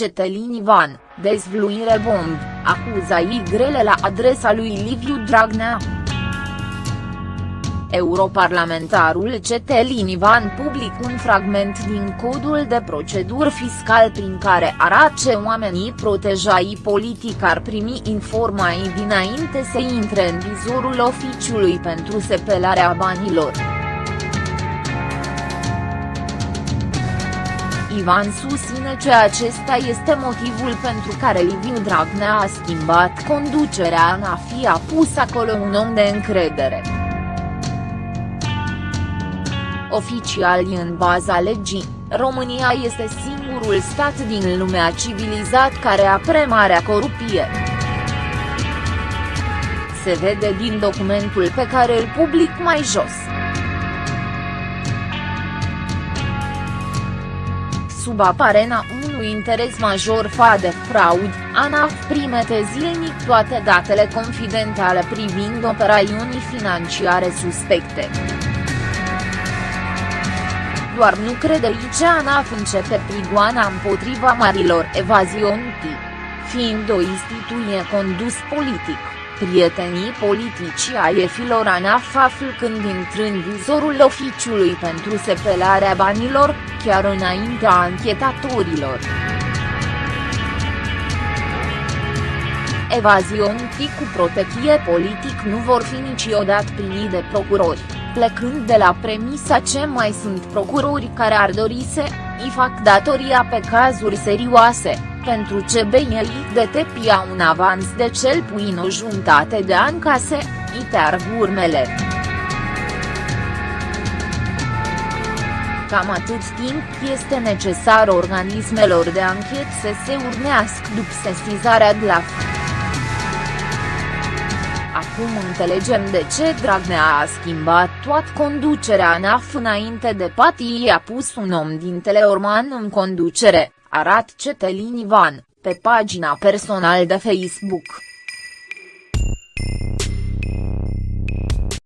Cetelin Ivan, dezvluire bomb, acuzații grele la adresa lui Liviu Dragnea. Europarlamentarul Cetelin Ivan public un fragment din codul de proceduri fiscal prin care arată ce oamenii protejai politic ar primi informații dinainte să intre în vizorul oficiului pentru sepelarea banilor. Ivan susține că acesta este motivul pentru care Liviu Dragnea a schimbat conducerea în a fi a pus acolo un om de încredere. Oficial în baza legii, România este singurul stat din lumea civilizat care apre marea corupție. Se vede din documentul pe care îl public mai jos. Sub aparena unui interes major fa de fraud, ANAF primete zilnic toate datele confidențiale privind operațiuni financiare suspecte doar nu crede ce ANAF începe prigoana împotriva marilor evazioni, fiind o instituție condus politic. Prietenii politici ai efilor ANAF află când intră în vizorul oficiului pentru sepelarea banilor, chiar înaintea anchetatorilor. Evaziontii cu protecție politic nu vor fi niciodată primite de procurori plecând de la premisa ce mai sunt procurori care ar dori să îi fac datoria pe cazuri serioase, pentru ce BNI de tepia un avans de cel puțin o jumătate de ani ca să îi teargă urmele. Cam atât timp este necesar organismelor de anchet să se urnească după sesizarea de la Acum înțelegem de ce Dragnea a schimbat toată conducerea ANAF înainte de patii a pus un om din Teleorman în conducere, arat Cetelin Ivan, pe pagina personal de Facebook.